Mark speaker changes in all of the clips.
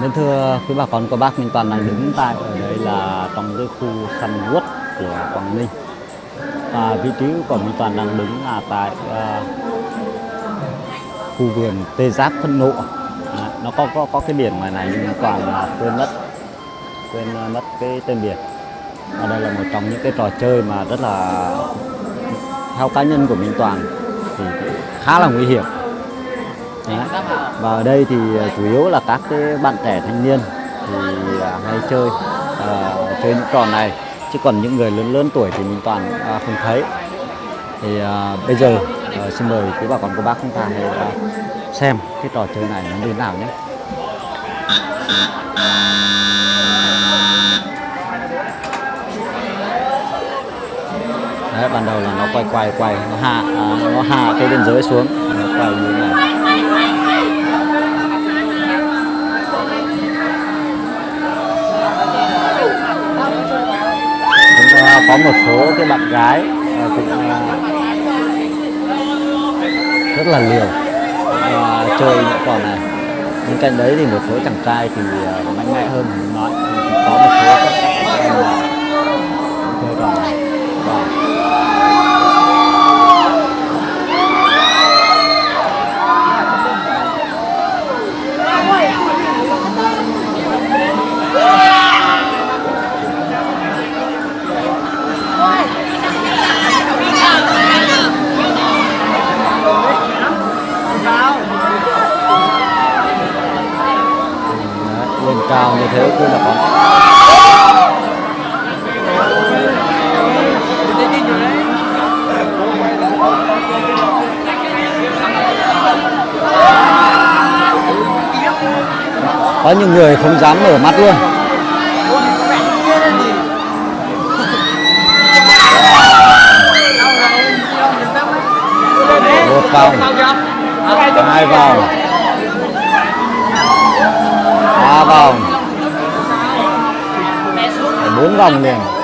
Speaker 1: Nên thưa quý bà con cô bác Minh Toàn đang đứng tại ở đây là trong cái khu săn quất của Quảng Ninh. Và vị trí của Minh Toàn đang đứng là tại uh, khu vườn tê giác phân nộ. À, nó có có có cái biển ngoài này nhưng Minh Toàn là quên mất quên à, mất cái tên biển. Và đây là một trong những cái trò chơi mà rất là theo cá nhân của Minh Toàn thì khá là nguy hiểm. Đấy. và ở đây thì à, chủ yếu là các cái bạn trẻ thanh niên thì à, hay chơi uh, chơi những trò này. Chứ còn những người lớn lớn tuổi thì mình toàn uh, không thấy. Thì uh, bây giờ uh, xin mời quý bà con cô bác chúng ta hãy uh, xem cái trò chơi này nó như thế nào nhé. Đấy, ban đầu là nó quay quay quay nó hạ à, nó hạ cái biên giới xuống nó quay như thế này. Một số cái bạn gái ờ, cũng ờ, rất là liều ờ, chơi những trò này. Bên cạnh đấy thì một số chàng trai thì uh, mạnh mẽ hơn nói có một số cao như thế cứ là con. có những người không dám mở mắt luôn. Một vòng. Hai vòng. Ba vòng bốn vòng liền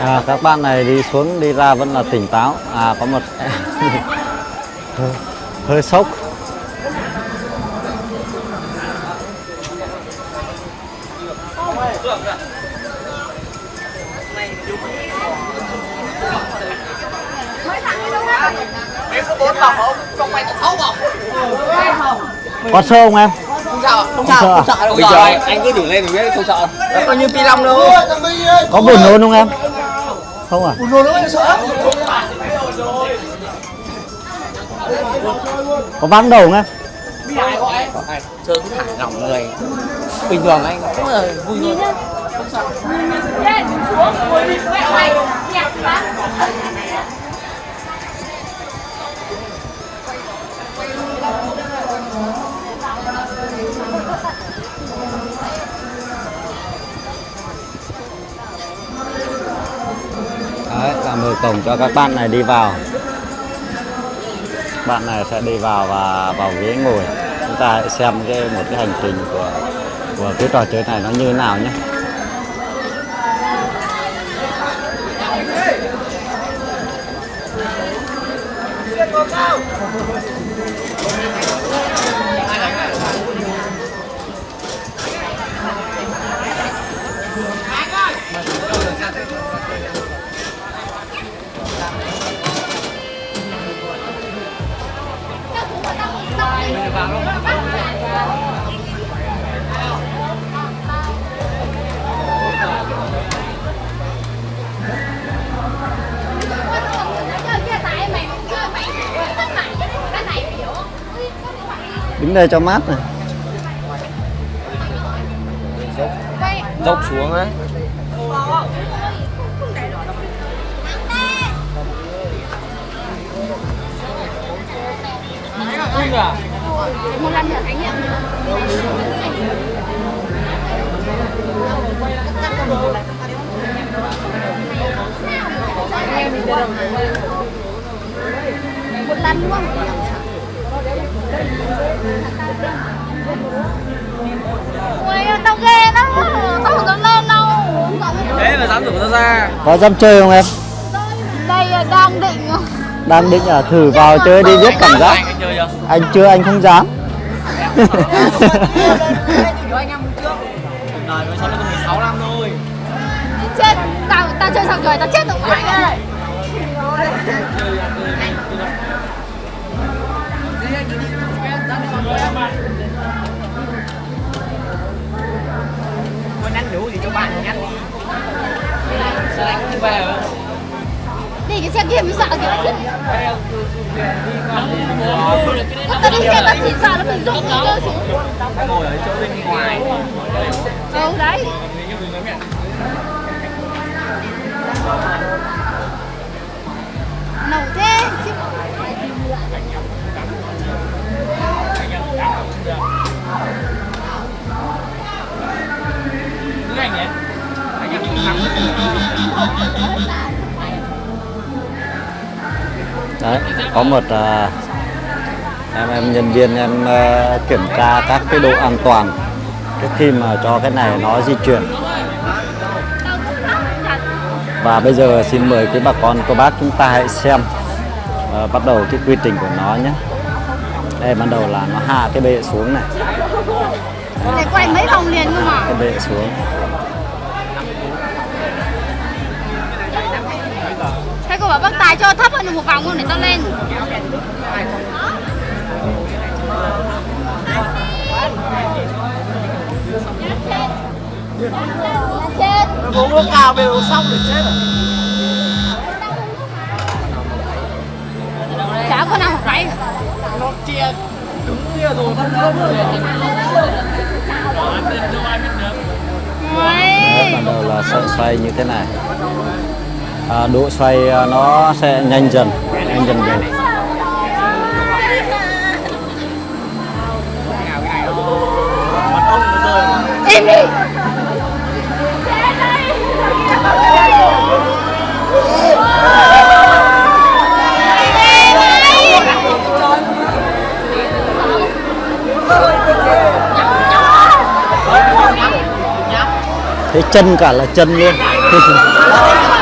Speaker 1: à, các bạn này đi xuống đi ra vẫn là tỉnh táo. À có một hơi, hơi sốc.
Speaker 2: Có
Speaker 1: sơ không em
Speaker 2: Không sợ, không
Speaker 1: sợ
Speaker 2: sợ,
Speaker 1: à?
Speaker 2: không sợ đâu.
Speaker 3: Bây giờ anh, anh cứ thử lên rồi biết không sợ đâu.
Speaker 2: Nó coi như pi long đâu.
Speaker 1: có buồn nôn không em không à
Speaker 2: Rồi nó mới sợ.
Speaker 1: có vắng đầu không em
Speaker 3: Có ai chơi cứ thả lỏng người. Bình thường anh cũng là vui thôi.
Speaker 4: lên xuống
Speaker 1: cổng cho các bạn này đi vào bạn này sẽ đi vào và vào ghế ngồi chúng ta hãy xem cái một cái hành trình của của cái trò chơi này nó như thế nào nhé đứng đây cho mát này.
Speaker 3: Dốc xuống á.
Speaker 4: Một lần nữa trải nghiệm một lần luôn Ui, tao ghê lắm. Tao không dám lên đâu
Speaker 3: thế mà dám rủ nó ra.
Speaker 1: Có dám chơi không em?
Speaker 4: Đây là đang định.
Speaker 1: Đang định à? Thử vào chơi đi biết cảm giác.
Speaker 3: Anh anh chưa?
Speaker 1: Anh chưa anh không dám.
Speaker 3: Đời mới sống được 16 năm thôi.
Speaker 4: Chết Tao, tao chơi xong rồi, tao chết
Speaker 3: Đi
Speaker 4: cái xe sợ kìa chứ? Tao đi xe tao chỉ sợ là mình rụng nó xuống.
Speaker 3: Ngồi ở chỗ bên ngoài.
Speaker 4: Đấy
Speaker 1: có một à, em em nhân viên em à, kiểm tra các cái độ an toàn trước khi mà cho cái này nó di chuyển. Và bây giờ xin mời quý bà con cô bác chúng ta hãy xem à, bắt đầu cái quy trình của nó nhé. Đây ban đầu là nó hạ cái bệ xuống này.
Speaker 4: Để quay mấy vòng liền cơ mà
Speaker 1: cái bệ xuống
Speaker 4: cô bảo bác Tài cho thấp hơn một vòng luôn để tao lên. Chết
Speaker 2: Nó uống nước cao bây giờ xong thì chết rồi.
Speaker 4: Chả có nào phải.
Speaker 2: Nó chia đứng kia rồi vẫn đỡ rồi.
Speaker 1: Đầu là sợi xoay như thế này à, độ xoay à, nó sẽ nhanh dần nhanh dần dần
Speaker 4: im đi.
Speaker 1: Thế chân cả là chân luôn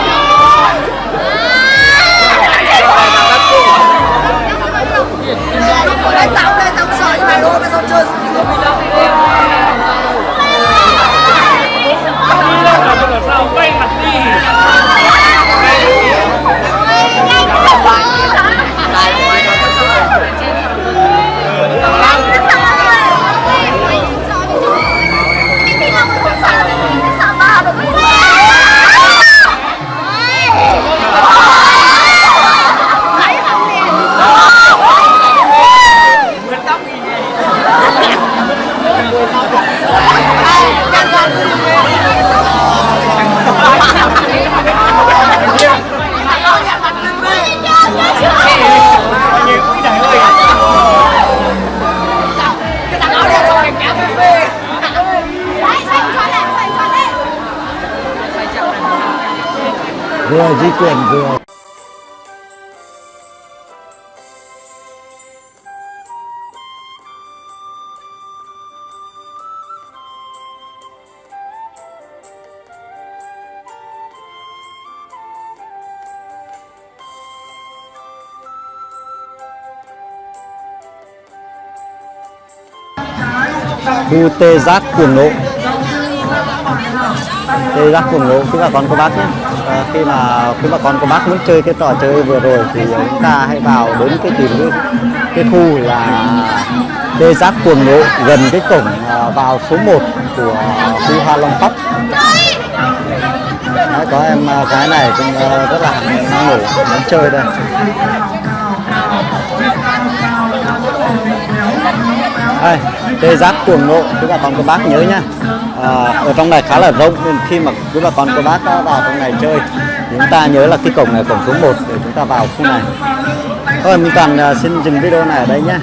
Speaker 1: vừa di chuyển vừa bu tê giác cuồng nộ tê giác cuồng nộ quý bà con cô bác nhé. À, khi mà quý bà con cô bác muốn chơi cái trò chơi vừa rồi thì chúng ta hãy vào đến cái tìm cái, cái khu là tê giác cuồng nộ gần cái cổng à, vào số 1 của khu Hoa Long Park Đấy, có em cái gái này cũng à, rất là năng nổ muốn chơi đây. Đây tê giác cuồng nộ quý bà con cô bác nhớ nhá à, ở trong này khá là rộng nên khi mà quý bà con cô bác đã vào trong này chơi chúng ta nhớ là cái cổng này cổng số 1 để chúng ta vào khu này. Thôi mình toàn à, xin dừng video này ở đây nhá.